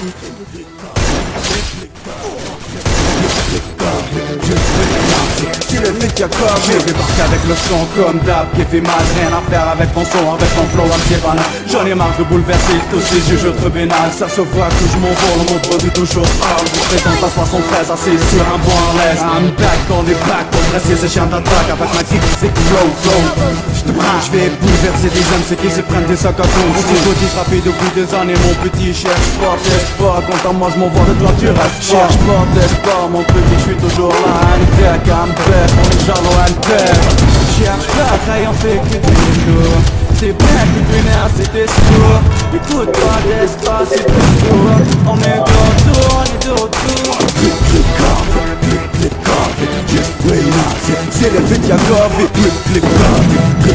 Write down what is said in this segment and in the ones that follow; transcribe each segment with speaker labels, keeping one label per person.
Speaker 1: C'est le mec qui Je débarque avec le son comme d'hab qui fait mal Rien à faire avec mon son, avec mon flow, c'est banal. J'en ai marre de bouleverser tous ces juges trop bénal Ça se voit que je m'envole, mon produit toujours parle Je présente à 73 assis sur un bon reste Un back dans les packs pour dresser ces chiens d'attaque Avec ma kick, c'est flow, flow. Je vais bouleverser des hommes C'est qui se prennent des sacs à dos On s'est godis rapide depuis des années Mon petit cherche pas, pas Quant à moi je m'envoie de toi tu restes Cherche pas, Mon petit je suis toujours là Un deck, un bête On est un bête Cherche pas, rien fait que du lourd c'est bien que tu c'était sûr Écoute pas d'espace, c'est toujours On est de retour, on est de retour coffee, coffee Just c'est, c'est le fait y'a coffee Clic, clic, coffee,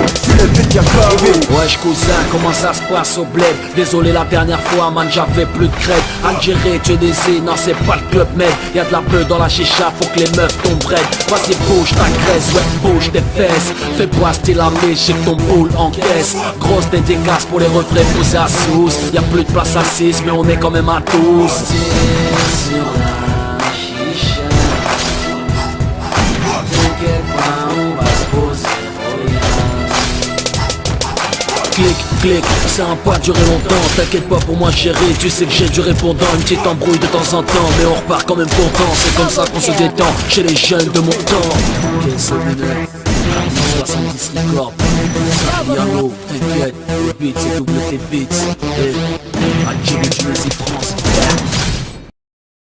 Speaker 1: le y'a coffee
Speaker 2: Wesh cousin, comment ça se passe au bled? Désolé la dernière fois man, j'avais plus de crête Algérie, tu es des non c'est pas le club med Y'a de la peu dans la chicha, faut que les meufs tombent raides Vas-y bouge ta graisse, ouais bouge tes fesses. Fais pas style armé, j'ai ton boule en caisse. Grosse dédicace pour les refrains poussés à sous. Y'a plus de place à 6 mais on est quand même à 12 Clic, clic, ça a pas duré longtemps T'inquiète pas pour moi chérie, tu sais que j'ai du répondant Une petite embrouille de temps en temps. Mais on repart quand même content C'est comme ça qu'on se détend chez les jeunes de mon temps. C'est mineur 70 licornes Yano, t'inquiète, le beat c'est double tes beats